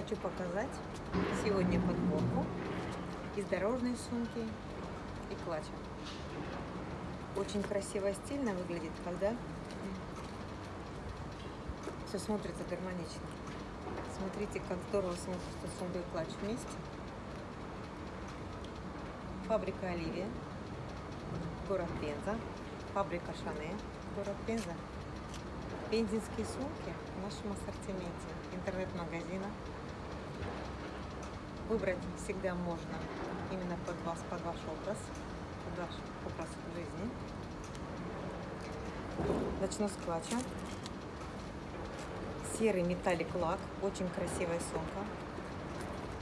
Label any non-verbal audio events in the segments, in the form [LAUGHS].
хочу показать сегодня подборку из дорожной сумки и клатча. Очень красиво стильно выглядит, когда все смотрится гармонично. Смотрите, как здорово смотрится сумка и клатч вместе. Фабрика Оливия, город Пенза, фабрика Шане, город Пенза. Пензенские сумки в нашем ассортименте интернет-магазина. Выбрать всегда можно именно под вас, под ваш образ, под ваш образ жизни. Начну с клатча. Серый металлик лак, очень красивая сумка.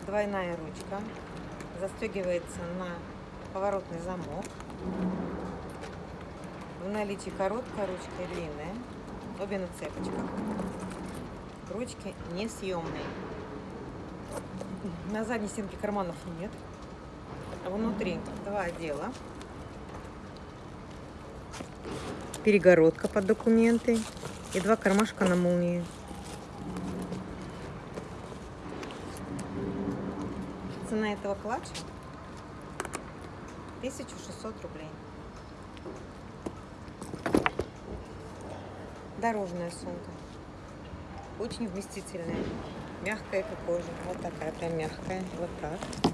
Двойная ручка, застегивается на поворотный замок. В наличии короткая ручка и длинная. Обе на цепочках. Ручки несъемные. На задней стенке карманов нет. Внутри два отдела. Перегородка под документы и два кармашка на молнии. Цена этого клатча 1600 рублей. Дорожная сумка. Очень вместительная. Мягкая, как кожа. Вот такая прям мягкая. Вот так.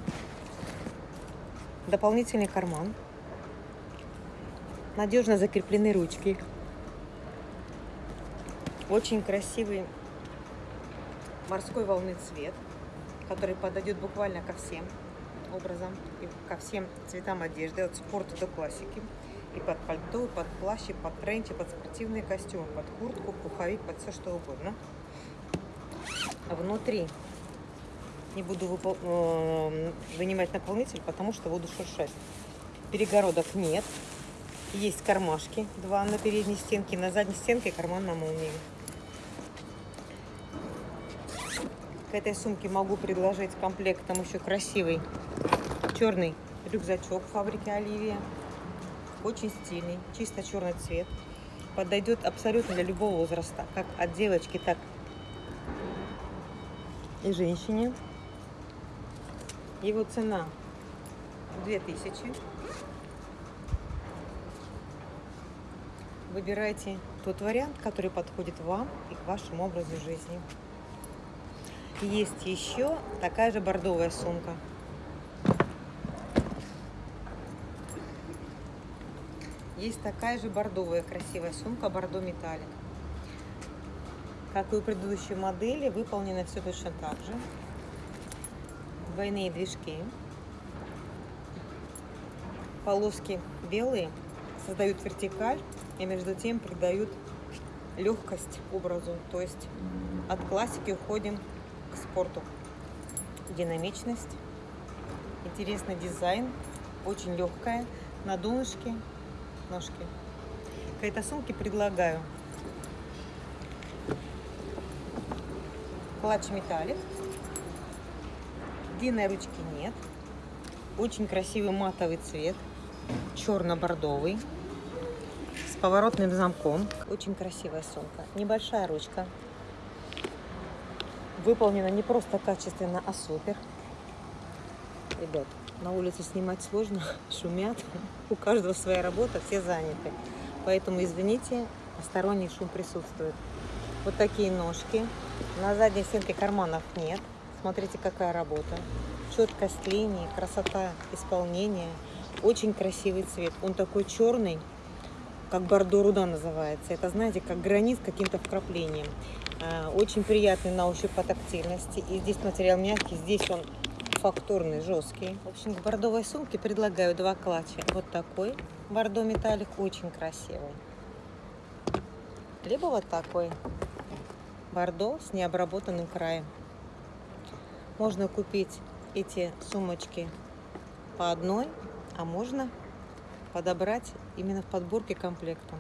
Дополнительный карман. Надежно закреплены ручки. Очень красивый морской волны цвет, который подойдет буквально ко всем образом и ко всем цветам одежды, от спорта до классики. И под пальто, и под плащ, и под тренч, и под спортивные костюмы, под куртку, пуховик, под все что угодно. Внутри не буду. Э, вынимать наполнитель, потому что буду шуршать. Перегородок нет. Есть кармашки, два на передней стенке, на задней стенке карман на молнии. К этой сумке могу предложить комплектом еще красивый черный рюкзачок фабрики Оливия. Очень стильный, чисто черный цвет. Подойдет абсолютно для любого возраста, как от девочки, так женщине. Его цена 2000. Выбирайте тот вариант, который подходит вам и к вашему образу жизни. Есть еще такая же бордовая сумка. Есть такая же бордовая красивая сумка, бордо металлик. Как и у предыдущей модели, выполнено все точно так же. Двойные движки. Полоски белые создают вертикаль и между тем придают легкость образу. То есть от классики уходим к спорту. Динамичность, интересный дизайн, очень легкая, на донышке ножки. К этой сумке предлагаю клатч металлик. Длинной ручки нет. Очень красивый матовый цвет. Черно-бордовый. С поворотным замком. Очень красивая сумка. Небольшая ручка. Выполнена не просто качественно, а супер. Ребят, на улице снимать сложно, [LAUGHS] шумят. У каждого своя работа, все заняты. Поэтому, извините, посторонний шум присутствует. Вот такие ножки. На задней стенке карманов нет. Смотрите, какая работа. Четкость линии, красота исполнения. Очень красивый цвет. Он такой черный, как бордо руда называется. Это, знаете, как гранит с каким-то вкраплением. А, очень приятный на ощупь по тактильности. И здесь материал мягкий, здесь он фактурный, жесткий. В общем, к бордовой сумке предлагаю два клатча. Вот такой бордо металлик, очень красивый. Либо вот такой бордо с необработанным краем. Можно купить эти сумочки по одной, а можно подобрать именно в подборке комплектом.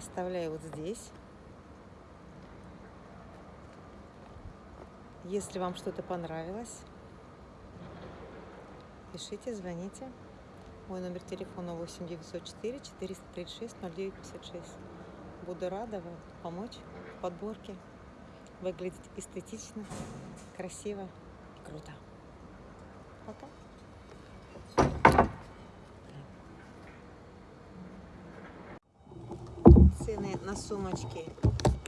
Оставляю вот здесь. Если вам что-то понравилось, пишите, звоните. Мой номер телефона 8 904 436 0956. Буду рада вам помочь в подборке. Выглядеть эстетично, красиво и круто. Пока. Цены на сумочки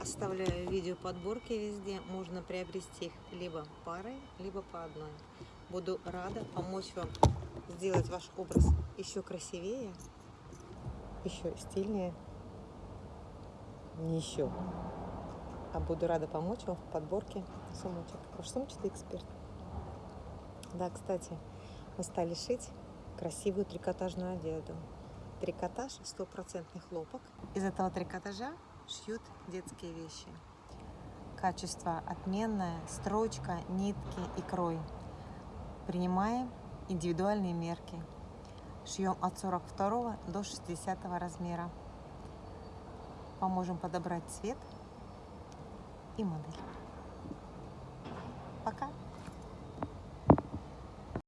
оставляю видео подборки везде. Можно приобрести их либо парой, либо по одной. Буду рада помочь вам сделать ваш образ еще красивее, еще стильнее. Не еще. А буду рада помочь вам в подборке сумочек. Ваш сумочный эксперт. Да, кстати, мы стали шить красивую трикотажную одежду. Трикотаж стопроцентный хлопок. Из этого трикотажа шьют детские вещи. Качество отменное, строчка, нитки и крой. Принимаем индивидуальные мерки. Шьем от 42 до 60 размера. Поможем подобрать цвет и модель.